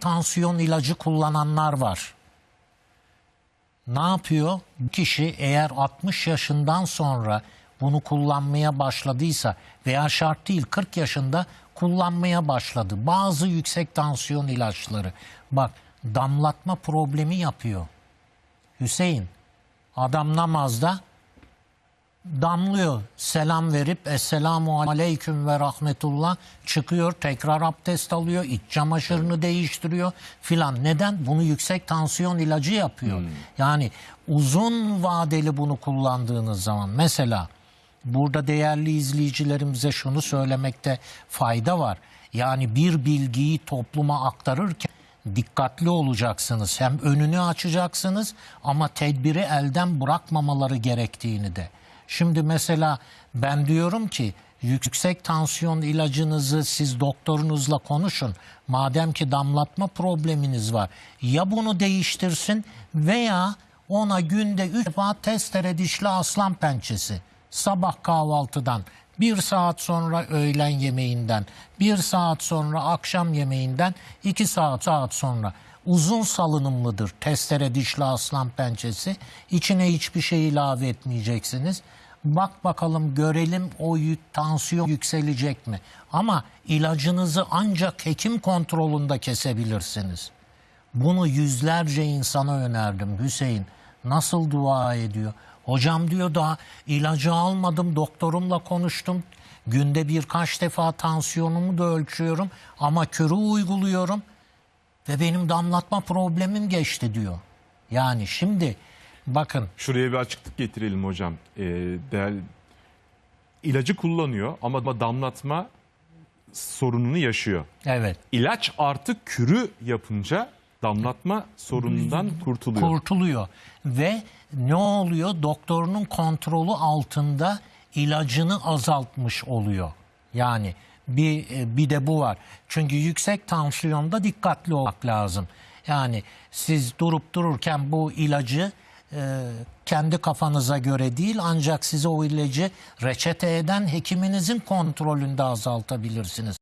tansiyon ilacı kullananlar var. Ne yapıyor? Bu kişi eğer 60 yaşından sonra bunu kullanmaya başladıysa veya şart değil 40 yaşında kullanmaya başladı. Bazı yüksek tansiyon ilaçları. Bak damlatma problemi yapıyor. Hüseyin adam namazda damlıyor. Selam verip Esselamu Aleyküm ve Rahmetullah çıkıyor. Tekrar abdest alıyor. iç çamaşırını değiştiriyor filan. Neden? Bunu yüksek tansiyon ilacı yapıyor. Yani uzun vadeli bunu kullandığınız zaman mesela burada değerli izleyicilerimize şunu söylemekte fayda var. Yani bir bilgiyi topluma aktarırken dikkatli olacaksınız. Hem önünü açacaksınız ama tedbiri elden bırakmamaları gerektiğini de. Şimdi mesela ben diyorum ki yüksek tansiyon ilacınızı siz doktorunuzla konuşun. Madem ki damlatma probleminiz var. Ya bunu değiştirsin veya ona günde 3 defa testere dişli aslan pençesi. Sabah kahvaltıdan, bir saat sonra öğlen yemeğinden, bir saat sonra akşam yemeğinden, iki saat saat sonra. Uzun salınımlıdır testere dişli aslan pençesi. İçine hiçbir şey ilave etmeyeceksiniz. Bak bakalım görelim o tansiyon yükselecek mi? Ama ilacınızı ancak hekim kontrolünde kesebilirsiniz. Bunu yüzlerce insana önerdim Hüseyin. Nasıl dua ediyor? Hocam diyor daha ilacı almadım doktorumla konuştum. Günde birkaç defa tansiyonumu da ölçüyorum ama körü uyguluyorum ve benim damlatma problemim geçti diyor. Yani şimdi bakın Şuraya bir açıklık getirelim hocam. Ee, değer, ilacı kullanıyor ama damlatma sorununu yaşıyor. evet İlaç artık kürü yapınca damlatma sorunundan kurtuluyor. kurtuluyor ve ne oluyor? Doktorunun kontrolü altında ilacını azaltmış oluyor. Yani bir bir de bu var. Çünkü yüksek tansiyonda dikkatli olmak lazım. Yani siz durup dururken bu ilacı e, kendi kafanıza göre değil ancak size o ilacı reçete eden hekiminizin kontrolünde azaltabilirsiniz.